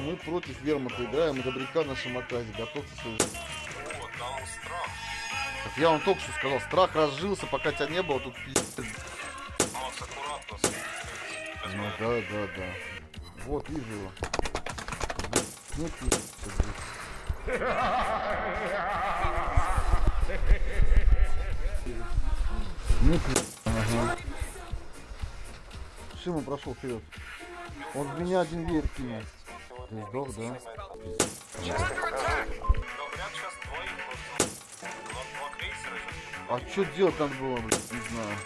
Мы против вермута играем, добряка на шамаказе. Готовься свою... Так я вам только что сказал, страх разжился, пока тебя не было, тут пиздец. Ну да, да, да. Вот, вижу его. Здесь. Нет, нет. Ага. Шима прошел вперед. Он в меня один веер кинул. Ты сдох, да? А что делать надо было, блядь, не знаю.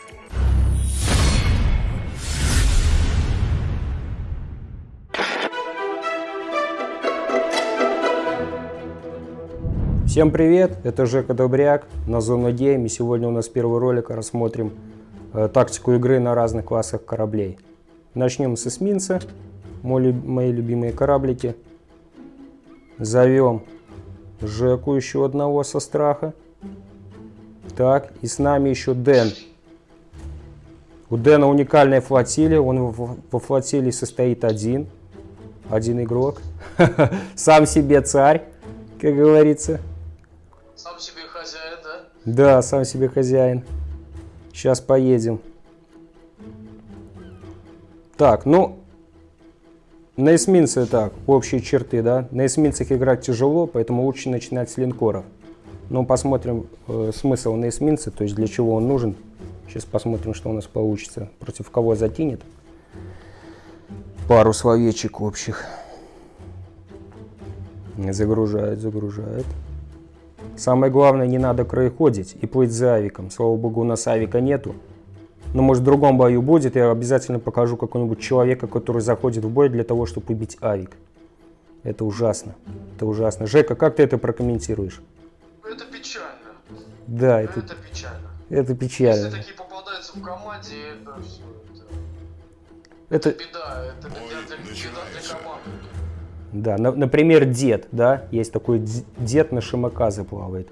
Всем привет, это Жека Добряк на Зона Гейм. И сегодня у нас первый ролик, рассмотрим э, тактику игры на разных классах кораблей. Начнем с эсминца, мой мои любимые кораблики. Зовем Жеку еще одного со страха. Так, и с нами еще Дэн. У Дэна уникальная флотилия, он во флотилии состоит один, один игрок. Сам себе царь, как говорится. Сам себе хозяин, да? Да, сам себе хозяин. Сейчас поедем. Так, ну, на эсминце так, общие черты, да. На эсминцах играть тяжело, поэтому лучше начинать с линкоров. Но посмотрим э, смысл на эсминце, то есть для чего он нужен. Сейчас посмотрим, что у нас получится. Против кого затянет. Пару словечек общих. Загружает, загружает. Самое главное, не надо краеходить и плыть за авиком. Слава богу, у нас авика нету. Но может в другом бою будет, я обязательно покажу какого-нибудь человека, который заходит в бой для того, чтобы убить авик. Это ужасно. Это ужасно. Жека, как ты это прокомментируешь? Это печально. Да, это, Это печально. это Если печально. такие попадаются в команде, это все. Это, Это, беда. Это беда для, беда для команды. да, на- например, дед, да, есть такой дед на Шимаказе плавает.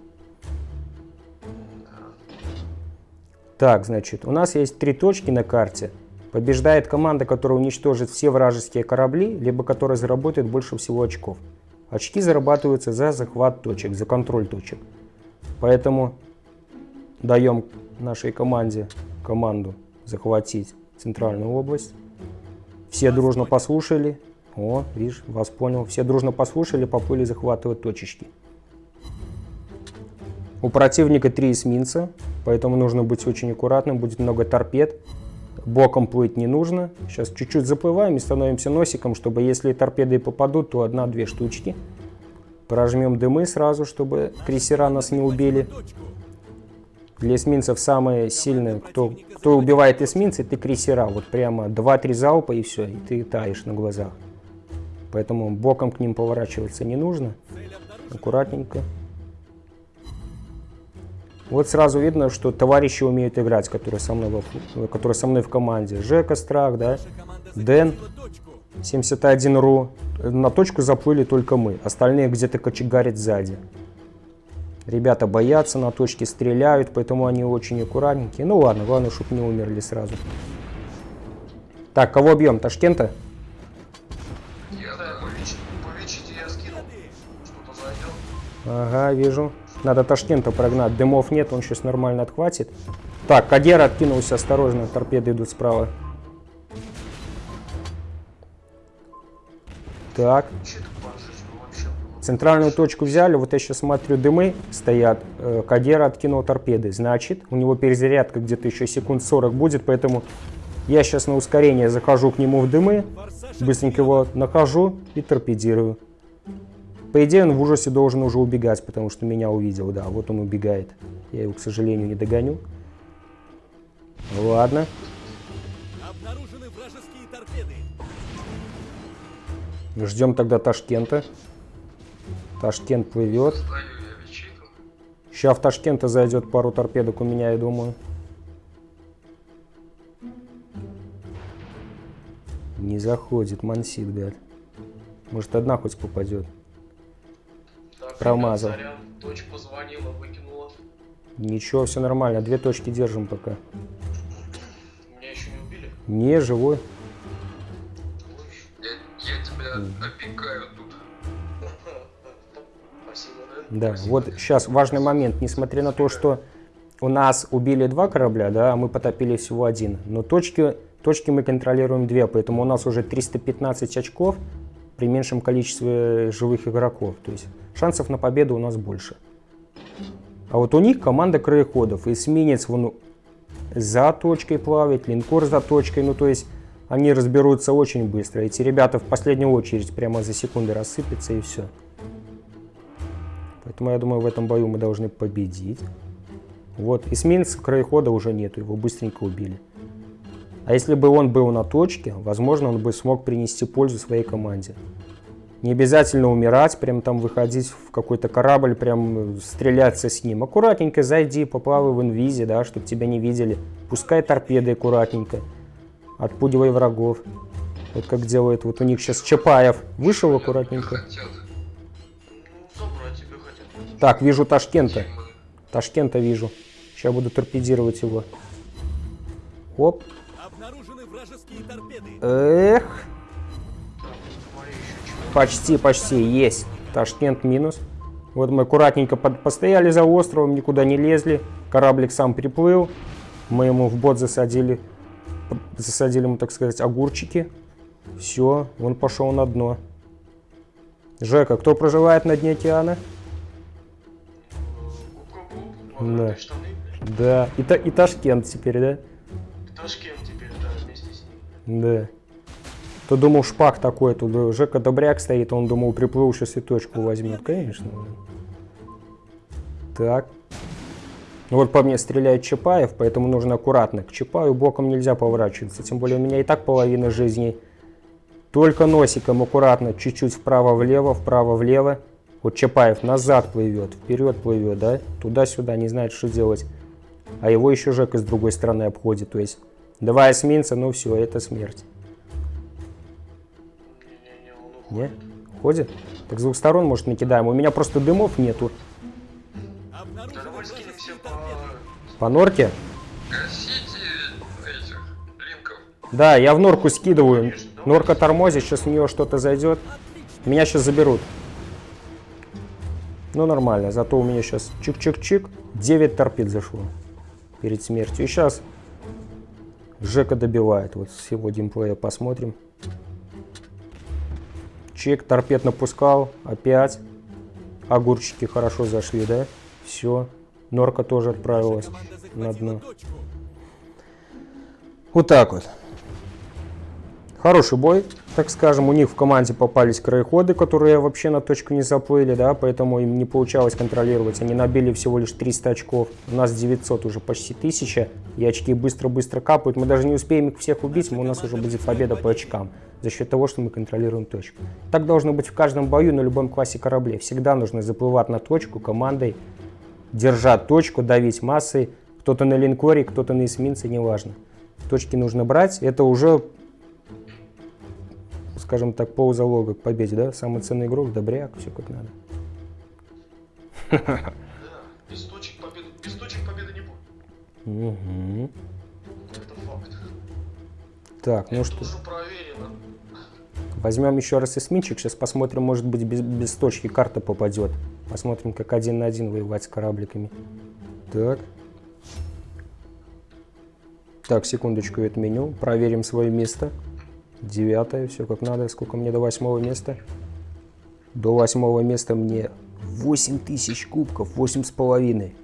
Так, значит, у нас есть три точки на карте. Побеждает команда, которая уничтожит все вражеские корабли, либо которая заработает больше всего очков. Очки зарабатываются за захват точек, за контроль точек. Поэтому даем нашей команде команду захватить центральную область. Все дружно послушали. О, видишь, вас понял. Все дружно послушали, поплыли захватывать точечки. У противника три эсминца, поэтому нужно быть очень аккуратным. Будет много торпед. Боком плыть не нужно. Сейчас чуть-чуть заплываем и становимся носиком, чтобы если торпеды попадут, то одна-две штучки. Прожмем дымы сразу, чтобы крейсера нас не убили. Для эсминцев самые сильные, кто, кто убивает эсминцы, это крейсера. Вот прямо 2-3 залпа и все, и ты таешь на глазах. Поэтому боком к ним поворачиваться не нужно. Аккуратненько. Вот сразу видно, что товарищи умеют играть, которые со мной, фу- которые со мной в команде. Жека Страх, да, Дэн, 71.ru. На точку заплыли только мы. Остальные где-то кочегарят сзади. Ребята боятся, на точке стреляют, поэтому они очень аккуратненькие. Ну ладно, главное, чтобы не умерли сразу. Так, кого бьем? Ташкента? Я да, по Вичи- по Вичите я скинул. Ага, вижу. Надо Ташкента прогнать. Дымов нет, он сейчас нормально отхватит. Так, Кадер откинулся, осторожно, торпеды идут справа. Так, центральную точку взяли, вот я сейчас смотрю, дымы стоят, э, Кадер откинул торпеды, значит, у него перезарядка где-то еще секунд 40 будет, поэтому я сейчас на ускорение захожу к нему в дымы, быстренько его нахожу и торпедирую. По идее, он в ужасе должен уже убегать, потому что меня увидел, да, вот он убегает. Я его, к сожалению, не догоню. Ладно. Обнаружены вражеские торпеды. Ждем тогда Ташкента. Ташкент плывет. Сейчас в Ташкента зайдет пару торпедок у меня, я думаю. Не заходит, мансит, гад. Может, одна хоть попадет. Промазал. ребят, Сорян, дочь позвонила, выкинула. Ничего, все нормально. Две точки держим пока. Меня еще не убили. Не, живой. Я, я тебя опекают тут. Спасибо, да? Да, Спасибо. вот сейчас важный момент. Несмотря на то, что у нас убили два корабля, да, а мы потопили всего один. Но точки, точки мы контролируем две, поэтому у нас уже 315 очков при меньшем количестве живых игроков. То есть шансов на победу у нас больше. А вот у них команда краеходов. Эсминец вон за точкой плавает, линкор за точкой. Ну, то есть они разберутся очень быстро. Эти ребята в последнюю очередь прямо за секунды рассыпятся и все. Поэтому я думаю, в этом бою мы должны победить. Вот, эсминца краехода уже нету, его быстренько убили. А если бы он был на точке, возможно, он бы смог принести пользу своей команде. Не обязательно умирать, прям там выходить в какой-то корабль, прям стреляться с ним. Аккуратненько зайди, поплавай в инвизе, да, чтобы тебя не видели. Пускай торпеды аккуратненько. Отпугивай врагов. Вот как делает вот у них сейчас Чапаев. Вышел аккуратненько. Так, вижу Ташкента. Ташкента вижу. Сейчас буду торпедировать его. Оп. Эх. Почти, почти. Есть. Ташкент минус. Вот мы аккуратненько под- постояли за островом, никуда не лезли. Кораблик сам приплыл. Мы ему в бот засадили, засадили ему, так сказать, огурчики. Все, он пошел на дно. Жека, кто проживает на дне океана? Да. Да. И, Та- и Ташкент теперь, да? Ташкент Да. То думал шпак такой, тут Жека Добряк стоит, он думал приплыл, сейчас и точку возьмет. Конечно. Так. Ну вот по мне стреляет Чапаев, поэтому нужно аккуратно. К Чапаю боком нельзя поворачиваться, тем более у меня и так половина жизни. Только носиком аккуратно, чуть-чуть вправо-влево, вправо-влево. Вот Чапаев назад плывет, вперед плывет, да? Туда-сюда, не знает, что делать. А его еще Жека с другой стороны обходит, то есть два эсминца, ну все, это смерть. Он уходит. Не? Так с двух сторон, может, накидаем. У меня просто дымов нету. По... норке? Да, я в норку скидываю. Норка тормозит, сейчас в нее что-то зайдет. Меня сейчас заберут. Ну, нормально. Зато у меня сейчас чик-чик-чик. 9 торпед зашло перед смертью. И сейчас Жека добивает. Вот с его геймплея посмотрим. Чик, торпед напускал. Опять. Огурчики хорошо зашли, да? Все. Норка тоже отправилась на дно. Вот так вот. Хороший бой, так скажем. У них в команде попались краеходы, которые вообще на точку не заплыли, да, поэтому им не получалось контролировать. Они набили всего лишь 300 очков. У нас 900 уже почти 1000, и очки быстро-быстро капают. Мы даже не успеем их всех убить, у нас уже будет победа по очкам за счет того, что мы контролируем точку. Так должно быть в каждом бою на любом классе кораблей. Всегда нужно заплывать на точку командой, держать точку, давить массой. Кто-то на линкоре, кто-то на эсминце, неважно. Точки нужно брать. Это уже, скажем так, ползалога к победе, да? Самый ценный игрок, добряк, все как надо. Да, без точек победы, без точек победы не будет. Мгм. Это факт. Так, ну Это что, уже проверено. возьмем еще раз эсминчик. Сейчас посмотрим, может быть, без, без точки карта попадет. Посмотрим, как один на один воевать с корабликами. Так. Так, секундочку, это меню. Проверим свое место. Девятое, все как надо. Сколько мне до восьмого места? До восьмого места мне 8 тысяч кубков, восемь с половиной.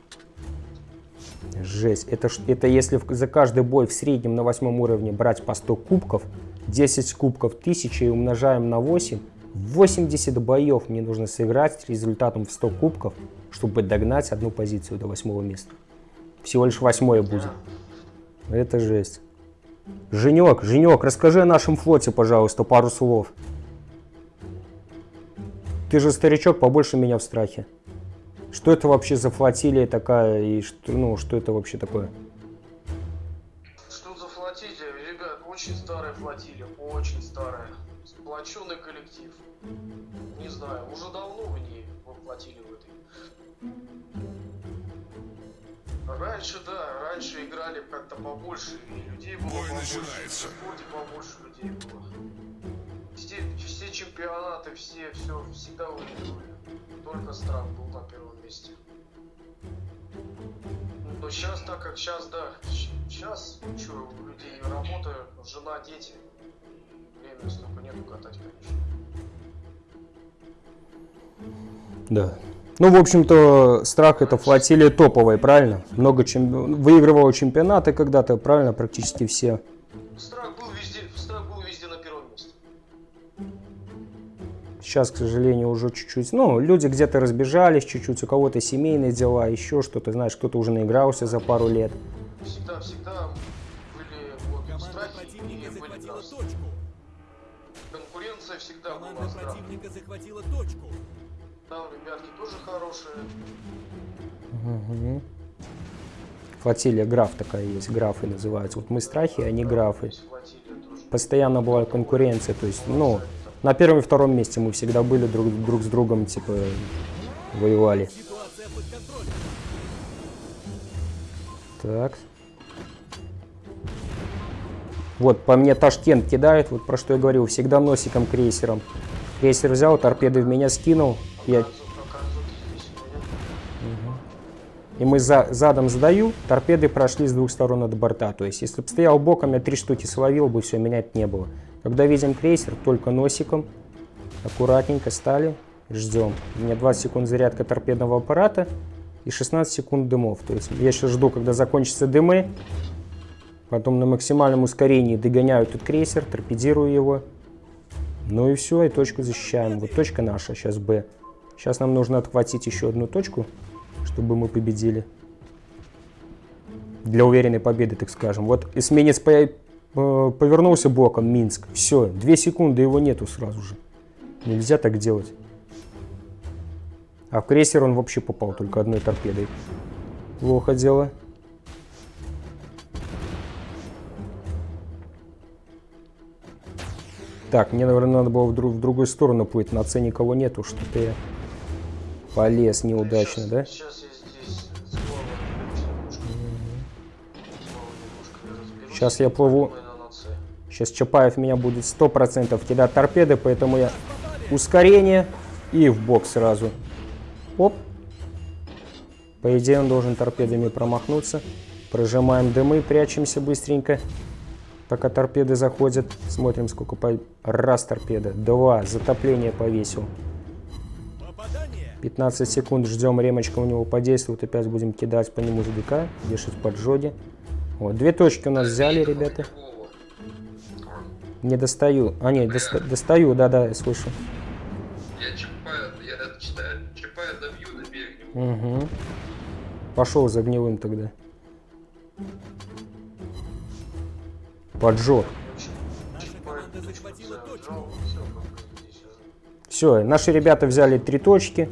Жесть. Это, это если за каждый бой в среднем на восьмом уровне брать по 100 кубков, 10 кубков 1000 и умножаем на 8, 80 боев мне нужно сыграть с результатом в 100 кубков, чтобы догнать одну позицию до восьмого места. Всего лишь восьмое будет. Это жесть. Женек, Женек, расскажи о нашем флоте, пожалуйста, пару слов. Ты же старичок, побольше меня в страхе. Что это вообще за флотилия такая и что, ну, что это вообще такое? Что за флотилия? Ребят, очень старая флотилия, очень старая. Сплоченный коллектив. Не знаю, уже давно вы не воплотили в этой. Раньше, да, раньше играли как-то побольше, и людей было побольше. В флоте побольше людей было. Сте- чемпионаты, все, все, всегда выигрывали. Только страх был на первом месте. Но сейчас, так как сейчас, да, сейчас, что, у людей работа, жена, дети, времени столько нету катать, конечно. Да. Ну, в общем-то, страх это флотилия топовая, правильно? Много чем... выигрывала чемпионаты когда-то, правильно, практически все. Страх был везде, страх был везде на первом месте. Сейчас, к сожалению, уже чуть-чуть, ну, люди где-то разбежались чуть-чуть, у кого-то семейные дела, еще что-то, знаешь, кто-то уже наигрался за пару лет. Всегда, всегда были вот страхи противника и были захватила страсти. точку. Конкуренция всегда Команда была страх. противника захватила точку. Там ребятки тоже хорошие. Мгм. Флотилия граф такая есть, графы называются. Вот мы страхи, они графы. Флотилия тоже. Постоянно была конкуренция, то есть, ну, на первом и втором месте мы всегда были друг, друг с другом, типа, воевали. Так. Вот, по мне Ташкент кидает, вот про что я говорил, всегда носиком крейсером. Крейсер взял, торпеды в меня скинул, и мы за, задом сдаю, торпеды прошли с двух сторон от борта. То есть, если бы стоял боком, я три штуки словил бы, все, менять не было. Когда видим крейсер, только носиком, аккуратненько стали, ждем. У меня 20 секунд зарядка торпедного аппарата и 16 секунд дымов. То есть, я сейчас жду, когда закончатся дымы, потом на максимальном ускорении догоняю этот крейсер, торпедирую его. Ну и все, и точку защищаем. Вот точка наша, сейчас Б. Сейчас нам нужно отхватить еще одну точку, чтобы мы победили. Для уверенной победы, так скажем. Вот эсминец по- э, повернулся боком, Минск. Все, две секунды его нету сразу же. Нельзя так делать. А в крейсер он вообще попал только одной торпедой. Плохо дело. Так, мне, наверное, надо было в, друг- в другую сторону плыть. На С никого нету, что-то я полез неудачно, сейчас, да? Сейчас я здесь плыву. Сейчас Чапаев меня будет 100% кидать торпеды, поэтому я ускорение и в бок сразу. Оп. По идее он должен торпедами промахнуться. Прожимаем дымы, прячемся быстренько, пока торпеды заходят. Смотрим, сколько по... Раз торпеда, два, затопление повесил. Попадание. 15 секунд ждем, ремочка у него подействует, опять будем кидать по нему ЗДК, вешать поджоги. Вот, две точки у нас взяли, ребята. Не достаю. А, нет, доста- достаю, да-да, я слышу. Я Чапая, я читаю, Чапая добью, добей к нему. Угу. Пошел за гнилым тогда. Поджог. Все, наши ребята взяли три точки.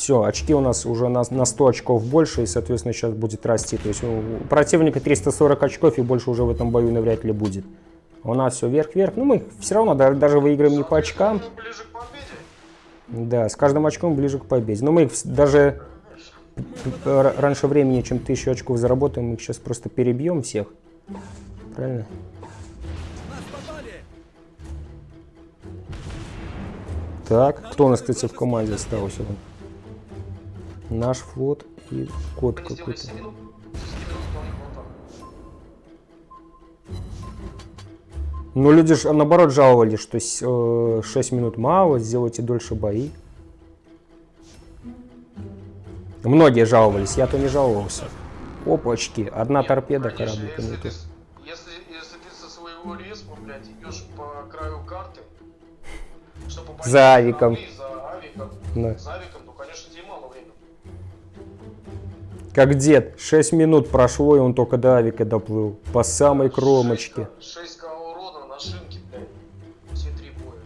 Все, очки у нас уже на, на 100 очков больше, и, соответственно, сейчас будет расти. То есть у противника 340 очков, и больше уже в этом бою навряд ли будет. У нас все вверх-вверх. Ну, мы все равно да- даже выиграем не по очкам. Да, с каждым очком ближе к победе. Но мы их даже раньше времени, чем тысячу очков заработаем, мы их сейчас просто перебьем всех. Правильно? Так, кто у нас, кстати, в команде остался? Наш флот и код какой-то. 7 минут. 10 минут вполне хватало. Ну, люди ж, наоборот жаловались, что с- э, 6 минут мало, сделайте дольше бои. Многие жаловались, я-то не жаловался. Опачки, одна Нет, торпеда кораблика если ты, если, если ты со своего респа, блядь, идешь по краю карты, чтобы За авиком. За авиком, Да. за авиком, Как дед, 6 минут прошло, и он только до авика доплыл. По самой кромочке. 6 к урона на шинке, блядь. Все три боя.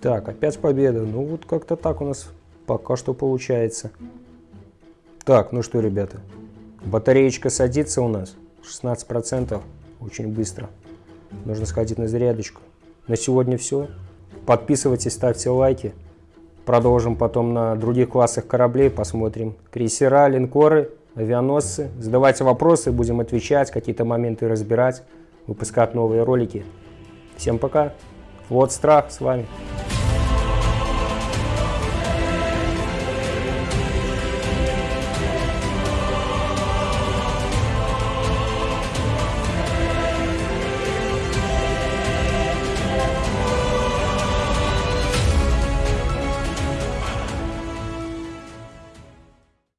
Так, опять победа. Ну вот как-то так у нас пока что получается. Так, ну что, ребята. Батареечка садится у нас. 16%. Очень быстро. Нужно сходить на зарядочку. На сегодня все. Подписывайтесь, ставьте лайки. Продолжим потом на других классах кораблей. Посмотрим крейсера, линкоры, авианосцы. Задавайте вопросы, будем отвечать, какие-то моменты разбирать, выпускать новые ролики. Всем пока. Вот страх с вами.